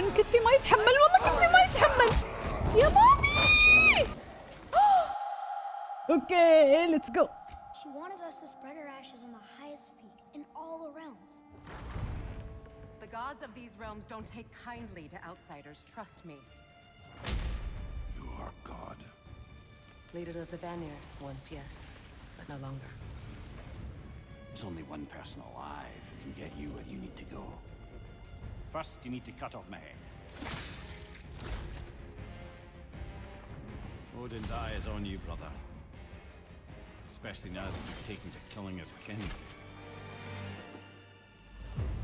تكفون كتفي ما يتحمل والله كتفي ما يتحمل يا مامي اوكي ليتس جو She wanted us to spread her ashes on the highest peak in all the realms. The gods of these realms don't take kindly to outsiders, trust me. You are God. Leader of the Vanir, once yes, but no longer. There's only one person alive who can get you where you need to go. First, you need to cut off my head. Odin's eye is on you, brother. Especially now that you've taken to killing his kin.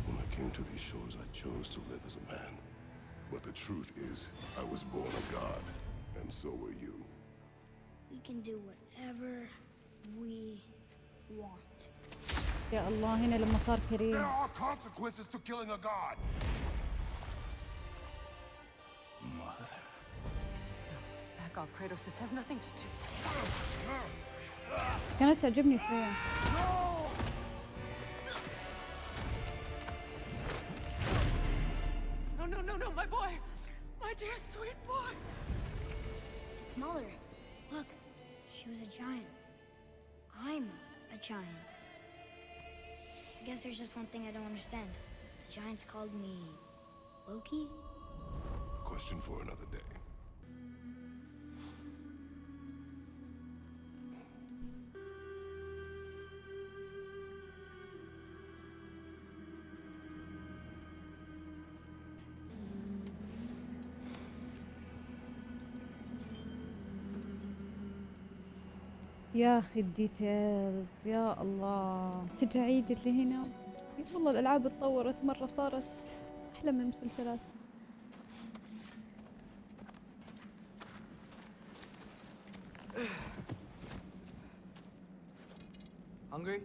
When I came to these shores, I chose to live as a man. But the truth is, I was born a god, and so were you. We can do whatever we want. يا الله هنا لما صار كريم There are consequences to killing a god! Mother. Back off, Kratos. This has nothing to do. كانت تعجبني فريا No, no, no, no, my boy! My dear sweet boy! It's Mother. Look, she was a giant. I'm a giant. I guess there's just one thing I don't understand. The giants called me Loki? Question for another day. يا أخي الديتيلز يا الله ترجع عيد اللي هنا والله الألعاب اتطورت مرة صارت أحلى من المسلسلات Hungry?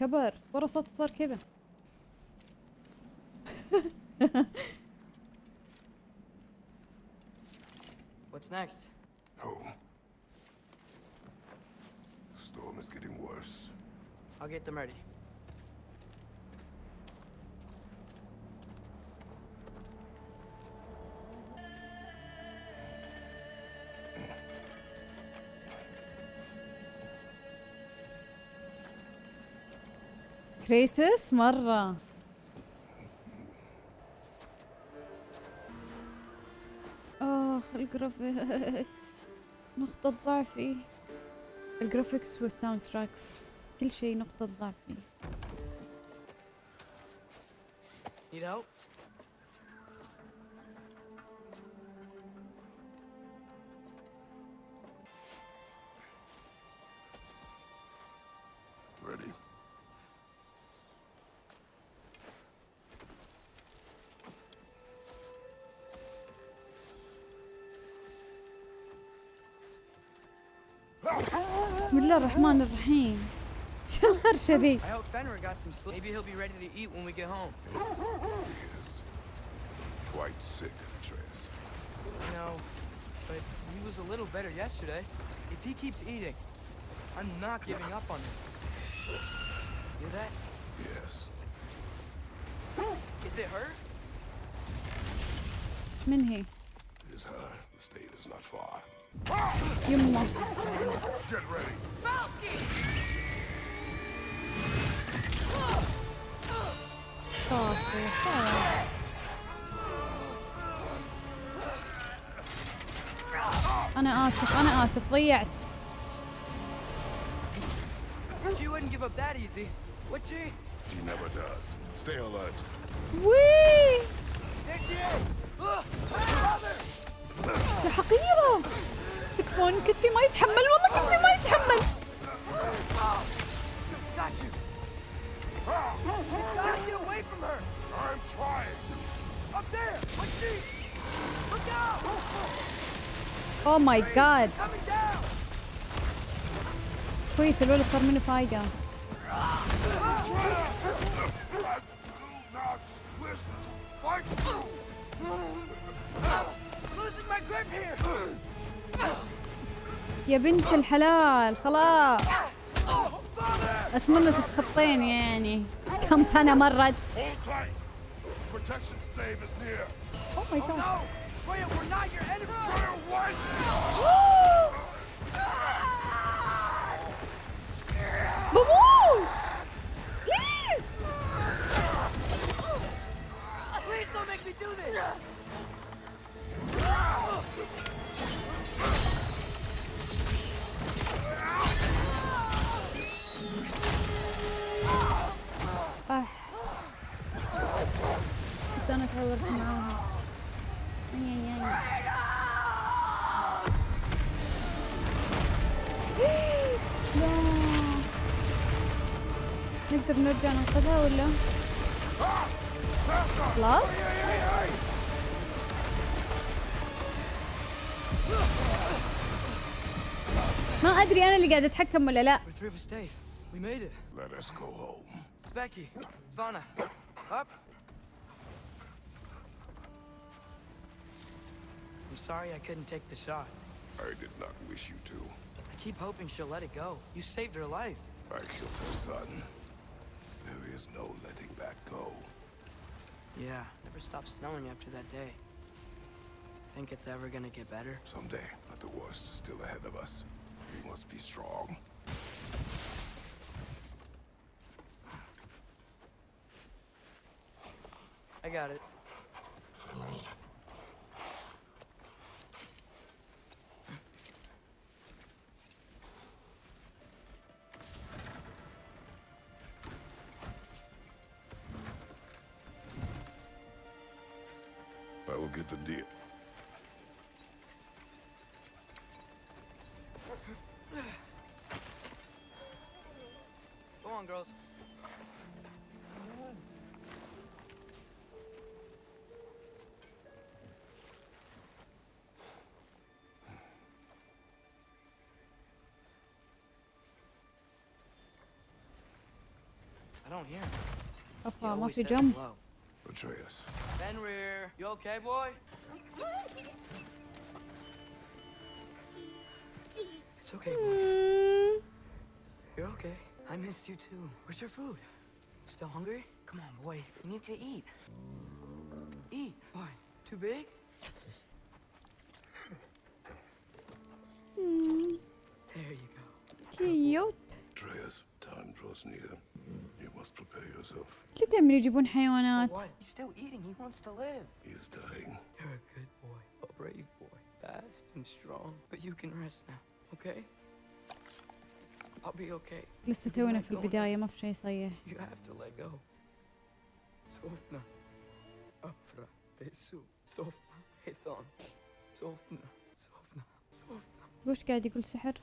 كبر ورا صوته صار كذا What's next? Home. I'll get them ready. كريتس مره اخ الجرافيكس نقطة ضعفي. الجرافيكس والساوند تراك كل شيء نقطة ضعفي Need help? Ready? بسم الله الرحمن الرحيم I hope Fenrir got some sleep. Maybe he'll be ready to eat when we get home. He is quite sick, Atreus. No, but he was a little better yesterday. If he keeps eating, I'm not giving up on him. Hear that? Yes. Is it her? Minhi. It is her. The stave is not far. Yumma. Get ready. Falcon! صافي خلاص. انا اسف انا اسف ضيعت She wouldn't give up that easy, would she? He never does. Stay alert. وي There she is! Ugh! Mother! يا حقيرة تكفون كتفي ما يتحمل والله كتفي ما يتحمل Got you! Oh ماي جاد كويس الولد صار منه فايدة يا بنت الحلال خلاص. أتمنى تتخطين يعني. كم سنة مرت؟ protection stave is near. Oh my oh god. No! Freya, we're not your enemy! Freya, what? Woo! Boo-boo! Please! Please don't make me do this! معاهم نقدر نرجع ننقذها ولا خلاص ما أدري أنا اللي قاعد أتحكم ولا لا Let us go home. It's Becky. It's Vanna. Up. I'm sorry I couldn't take the shot. I did not wish you to. I keep hoping she'll let it go. You saved her life. I killed her son. There is no letting that go. Yeah, never stopped snowing after that day. Think it's ever gonna get better? Someday, but the worst is still ahead of us. We must be strong. I got it. Come on, girls. I don't hear him. i'm off your jump? Fenrir, you okay, boy? It's okay, boy. Mm. You're okay. I missed you too. Where's your food? Still hungry? Come on, boy. You need to eat. Eat. What? Too big? مم. There you go. كيوت Atreus, time draws near. You must prepare yourself. ليه دايما يجيبون حيوانات What? He's still eating. He wants to live. He is dying. You're a good boy. A brave boy. Fast and strong. But you can rest now, okay? لسه تونا في البداية ما في شيء صيح سوفنا سوفنا سوفنا سوفنا سوفنا وش قاعد يقول سحر؟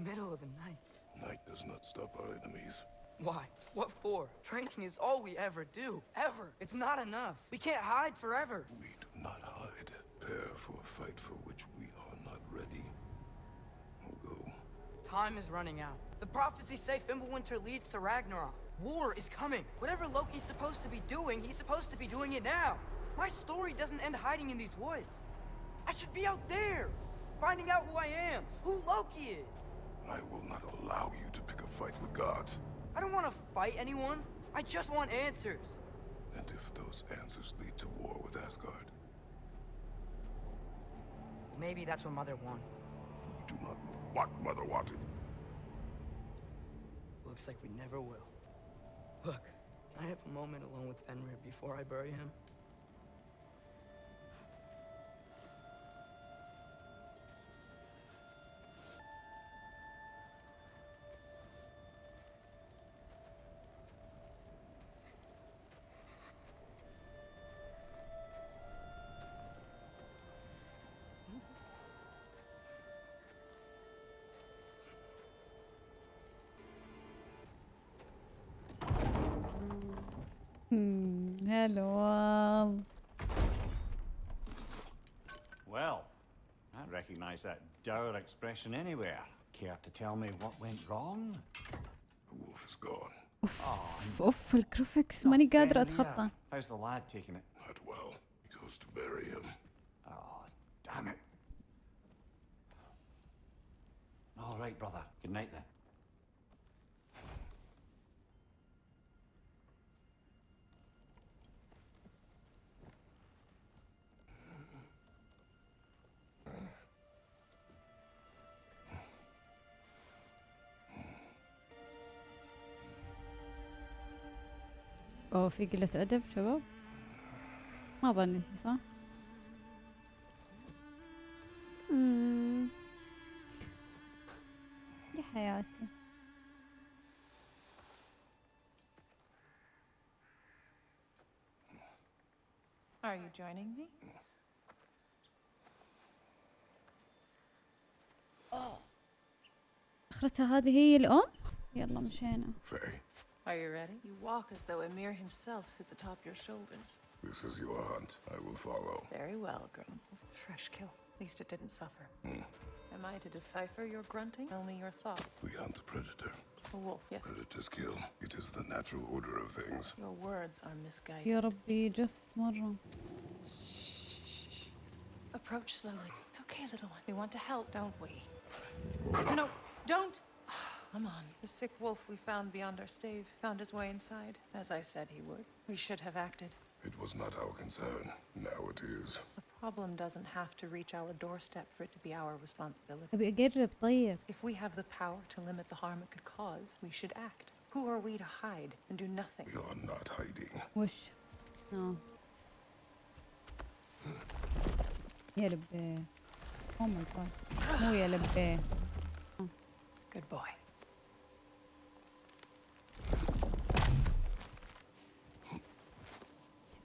Middle of the night. Night does not stop our enemies. Why? What for? Training is all we ever do. Ever. It's not enough. We can't hide forever. We do not hide. Prepare for a fight for which we are not ready. We'll go. Time is running out. The prophecies say Fimbulwinter leads to Ragnarok. War is coming. Whatever Loki's supposed to be doing, he's supposed to be doing it now. My story doesn't end hiding in these woods. I should be out there, finding out who I am, who Loki is. I will not allow you to pick a fight with gods. I don't want to fight anyone. I just want answers. And if those answers lead to war with Asgard, Maybe that's what Mother wanted. we do not know what Mother wanted. Looks like we never will. Look, I have a moment alone with Fenrir before I bury him. مم، هلو يلا Well, I recognize that dour expression anywhere. Care to tell me what went wrong? The wolf is gone. اوف اوف الجرافيكس ماني قادرة Ben اتخطى Lear. How's the lad taking it? Not well. He goes to bury him. Oh, damn it. All right, brother. Good night then. اوه في قلة أدب شباب ما ظنيتي صح؟ مم. يا حياتي Are you joining me? أخرتها هذه هي الأم؟ يلا مشينا Are you ready? You walk as though Ymir himself sits atop your shoulders. This is your hunt. I will follow. Very well, Grim. Fresh kill. At least it didn't suffer. Hmm. Am I to decipher your grunting? Tell me your thoughts. We hunt the predator. A wolf, yeah. Predators kill. It is the natural order of things. Your words are misguided. يا ربي جفس مرة. Approach slowly. It's okay, little one. We want to help, don't we? no, don't Come on. The sick wolf we found beyond our stave found his way inside, as I said he would. We should have acted. It was not our concern. Now it is. The problem doesn't have to reach our doorstep for it to be our responsibility. ابي اقرب طيب If we have the power to limit the harm it could cause, we should act. Who are we to hide and do nothing? We are not hiding. وش؟ اه يا لبيه او ماي جاد مو يا لبيه Good boy.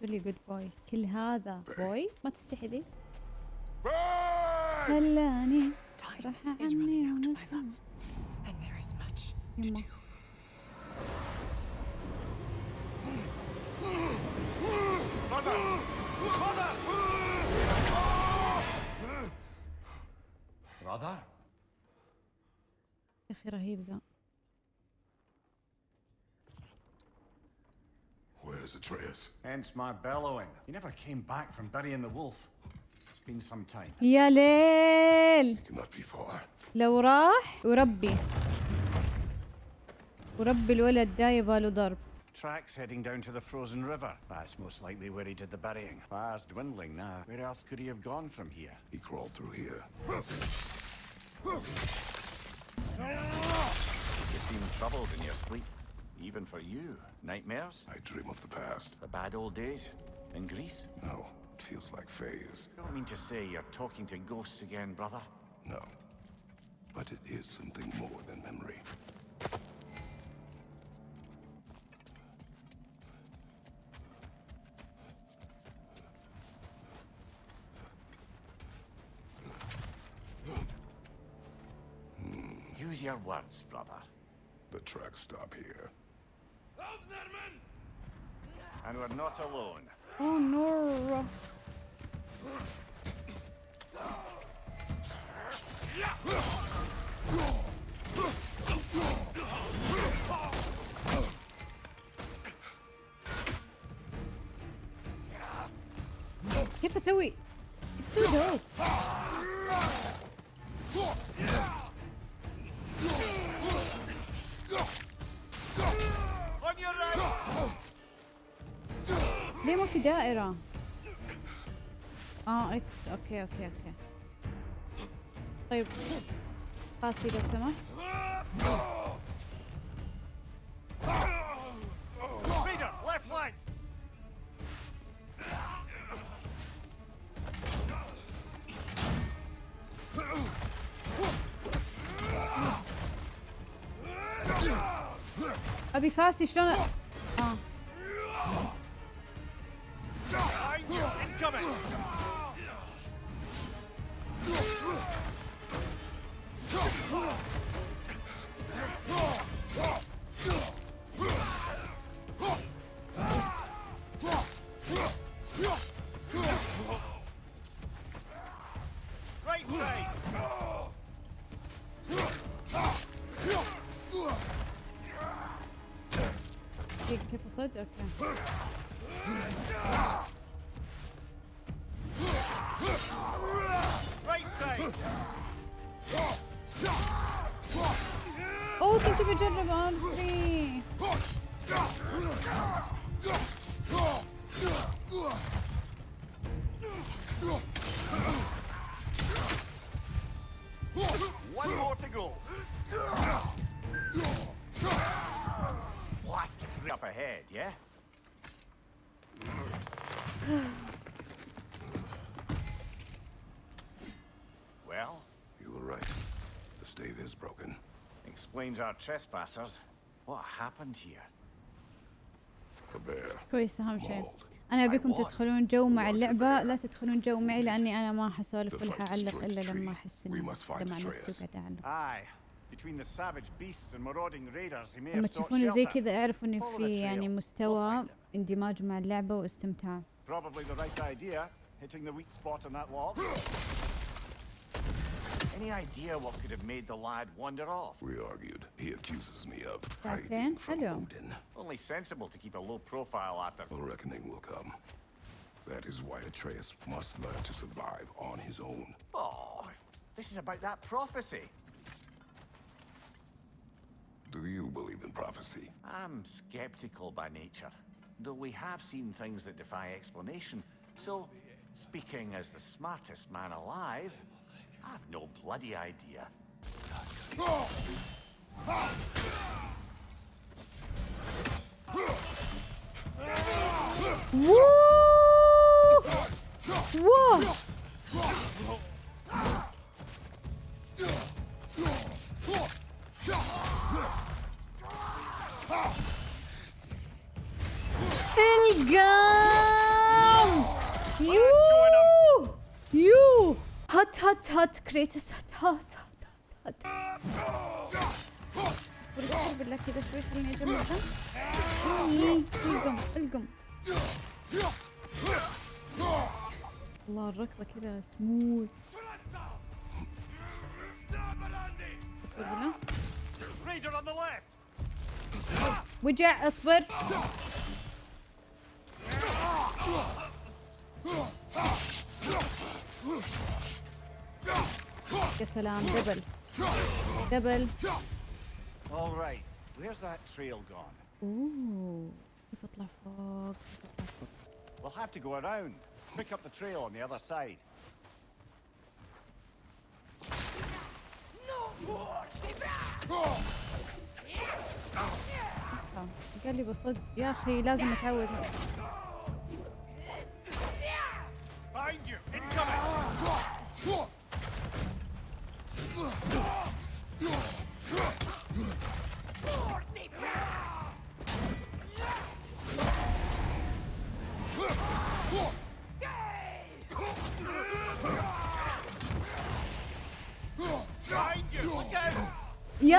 لي جود بوي كل هذا بوي ما تستحي ذي. خلاني راح عني ونسى. يما يا أخي رهيب ذا Where's Atreus? Hence my bellowing. He never came back from burying the wolf. It's been some time. يا ليل Cannot be far. لو راح وربي وربي الولد دا يباله ضرب Tracks heading down to the frozen river. That's most likely where he did the burying. Fire's dwindling now. Where else could he have gone from here? He crawled through here. You seem troubled in your sleep. Even for you. Nightmares? I dream of the past. The bad old days? In Greece? No, it feels like phase. Don't mean to say you're talking to ghosts again, brother. No. But it is something more than memory. Use your words, brother. The tracks stop here. And we're not alone. Oh no. Que pessoa? Que pessoa? دائرة؟ آه إكس أوكي أوكي أوكي طيب قاسي لو سمحت! أبي فاسي شلون coming! Great save! Gegen Käfer sollte er kämpfen. explains our trespassers. What happened here? The bear. كويس أهم شيء. أنا أبيكم تدخلون جو مع اللعبة لا تدخلون جو معي لأني أنا ما حسولف ولا حعلق إلا لما أحس إن مع نفسي وقاعد أعلق. لما تشوفوني زي كذا أعرف إن في يعني مستوى اندماج مع اللعبة واستمتاع. Any idea what could have made the lad wander off? We argued. He accuses me of hiding from Odin. Only sensible to keep a low profile after... A reckoning will come. That is why Atreus must learn to survive on his own. Oh, this is about that prophecy. Do you believe in prophecy? I'm skeptical by nature, though we have seen things that defy explanation. So, speaking as the smartest man alive, I've no bloody idea. Whoa! You هات هات هات كريتوس هات هات هات هات اصبر اصبر بالله كذا شوي خليني اجمعها إي، القم القم الله الركضة كذا سموث اصبر بالله! وجع اصبر يا سلام دبل دبل All right, where's that trail gone? اوه كيف اطلع فوق كيف اطلع فوق We'll have to go around. Pick up the trail on the other side. آه، قال لي بصد يا اخي لازم اتعود Behind you! Incoming! يا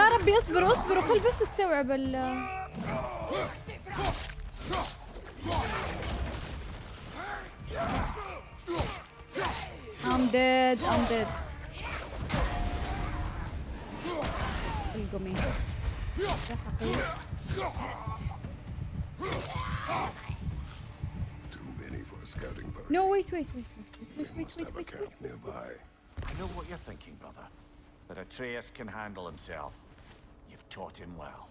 ربي اصبر اصبر وخل بس استوعب ال I'm dead I'm dead. No, wait, wait, wait, wait, wait, wait, wait, wait, wait, nearby. I know what you're thinking, brother. That Atreus can handle himself. You've taught him well.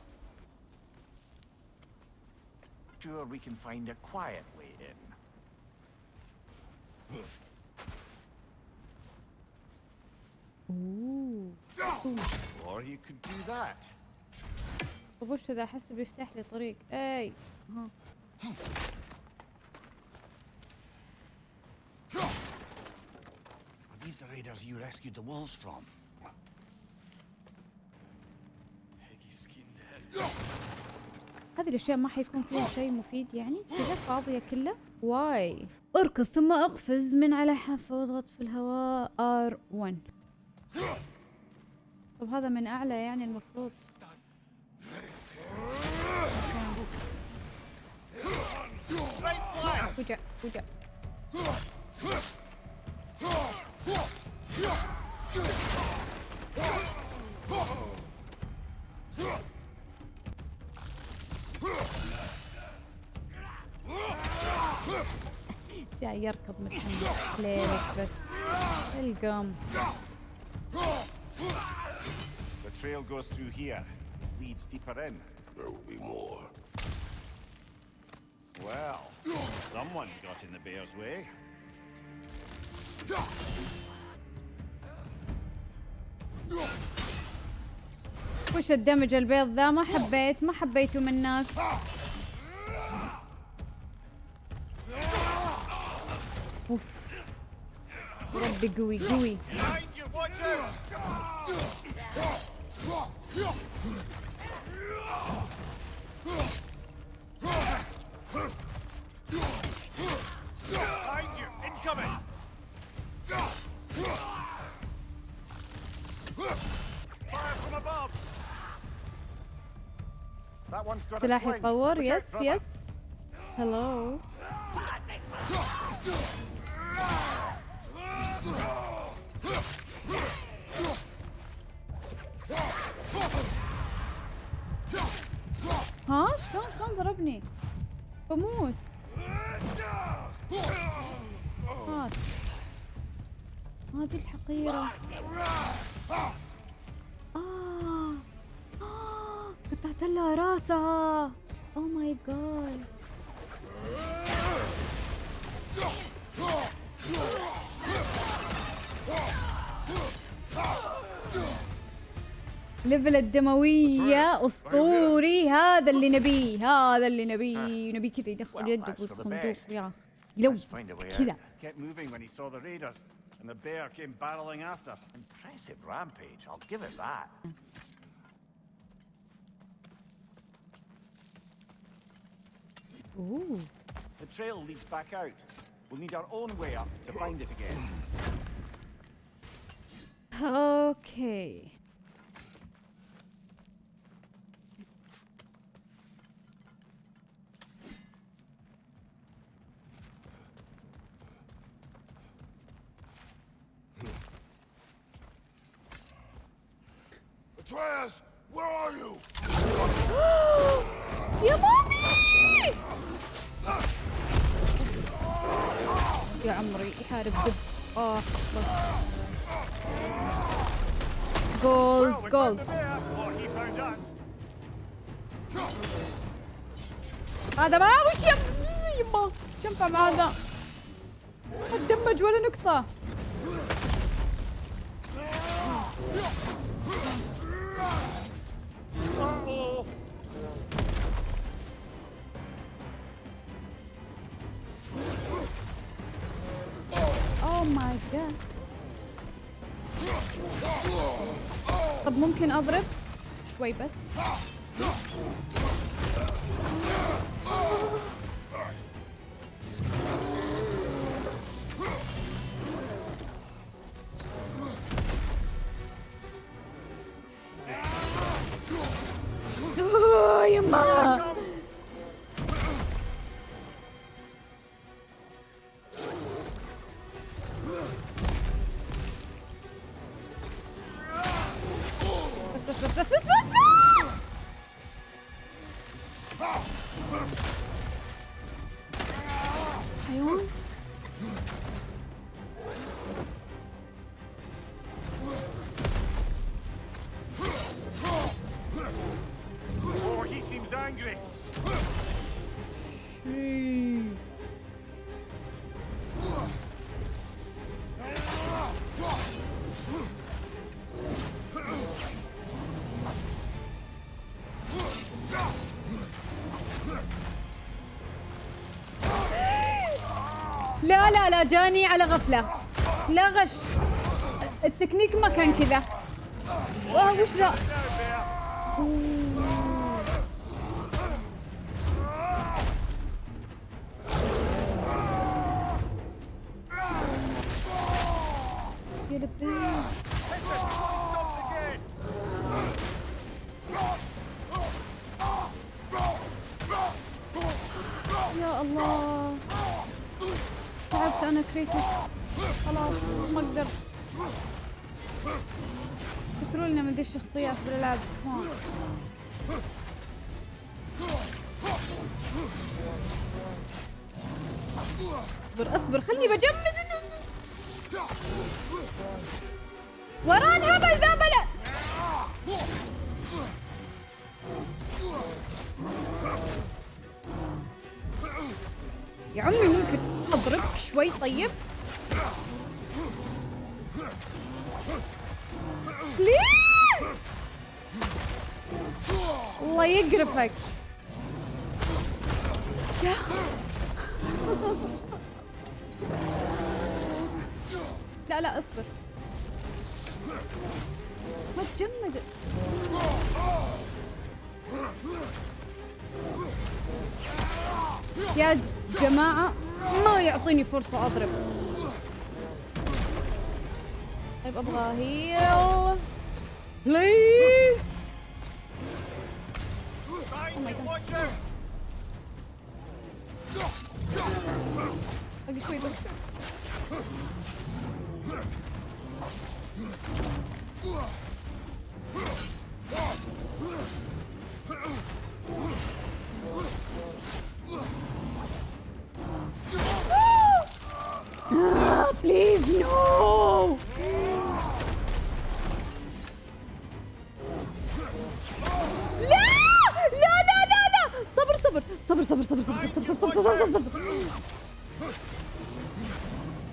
Sure, we can find a quiet way in. اوه Or you could do that. طب وش ذا أحس بيفتح لي طريق. أي. ها Are these the raiders you rescued the wolves from? هذه الأشياء ما حيكون فيها شيء مفيد يعني؟ كذا فاضيه كلها؟ واي أركض ثم أقفز من على حافة وأضغط في الهواء. R1 طب هذا من أعلى يعني المفروض. وجع وجع. جاي يركض متحمس ليلك بس. القم. The trail goes through here. Leads deeper in. There will be more. Well, someone got in the bear's way. وش الدمج البيض ذا ما حبيت ما حبيته منك اوف ربي قوي قوي Behind you, watch out! Behind you, incoming! Fire from above! That one's got a سلاح sling. يتطور Look out, يس brother. يس هلو ضربني. بموت. هات. هذه الحقيرة. آه. آه. قطعت لها راسها. اوه ماي جاد ليفل الدموية اسطوري هذا اللي نبيه هذا اللي نبيه نبي كذا يدخل يده بالصندوق. يا out. كذا and the bear came barreling after. Impressive rampage, I'll give it that. اوه The trail leads back out. We'll need our own way up to find it again. أوكي Atreus, where are you? يا مامي يا عمري يحارب دب آه جولز جولز. هذا ما وش يم يما؟ شو ينفع مع هذا؟ ما تدمج ولا نقطة؟ طب ممكن أضرب شوي بس. 哎呀妈！جاني على غفلة. لا غش. التكنيك ما كان كذا. واه وش ذا؟ يا لبيك أنا كريتوس خلاص ما أقدر. كثروا لنا من ذي الشخصيات بالألعاب. اصبر اصبر خلني بجمد. وران هبل ذا بلع يا عمي ممكن اضربك شوي طيب. بليز الله يقرفك. يا لا لا اصبر. ما تجمد يا جماعة. ما يعطيني فرصة أضرب. طيب أبغى هيل بليز باقي شوي باقي شوي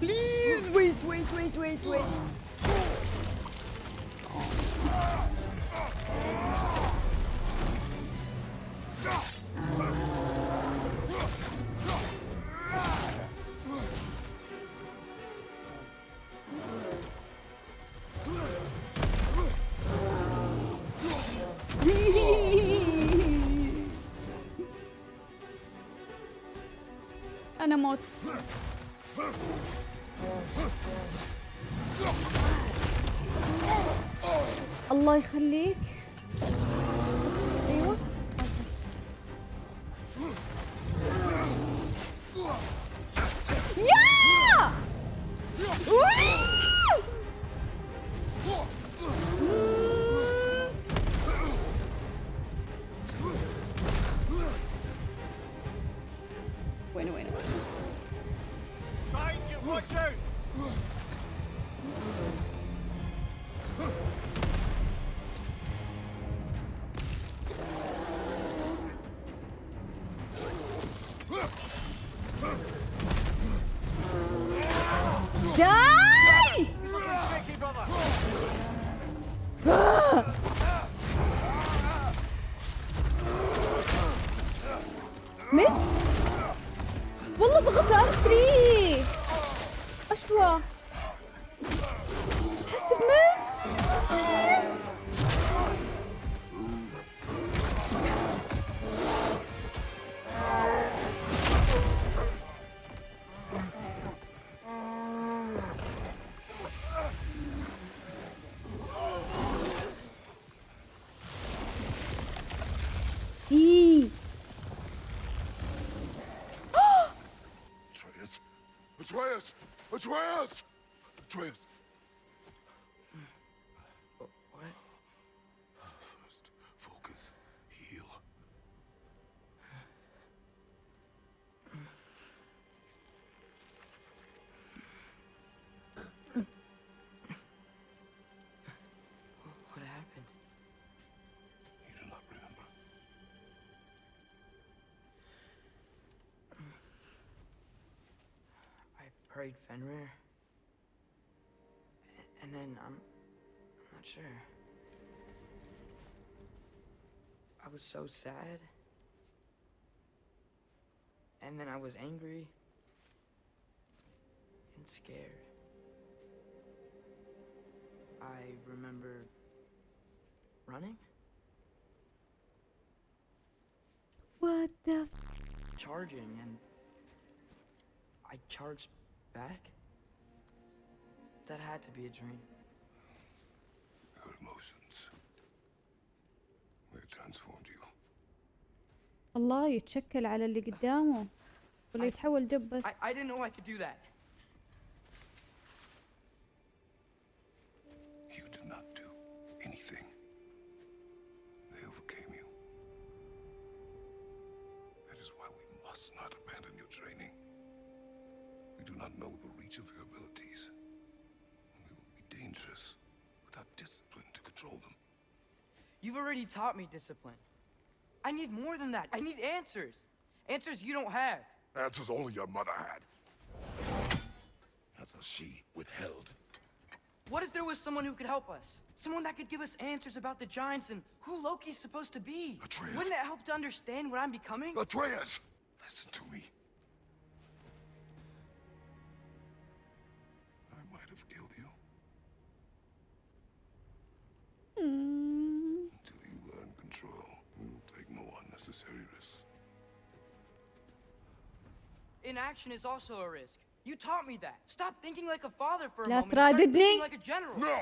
Please wait, wait, wait, wait, wait. أنا موت. الله يخليك. Trask! Trask, prayed Fenrir. And then I'm, I'm not sure. I was so sad. And then I was angry and scared. I remember running, What the f- charging, and I charged back. That had to be a dream. Your emotions. They transformed you. الله يتشكل على اللي قدامه ولا يتحول دب بس I, I didn't know I could do that. Already taught me discipline. I need more than that. I need answers. Answers you don't have. Answers only your mother had. Answers she withheld. What if there was someone who could help us? Someone that could give us answers about the Giants and who Loki's supposed to be? Atreus. Wouldn't it help to understand what I'm becoming? Atreus! Listen to me. I might have killed you Hmm. inaction is also a risk. You taught me that. Stop thinking like a father for a moment. Start thinking like a general. No.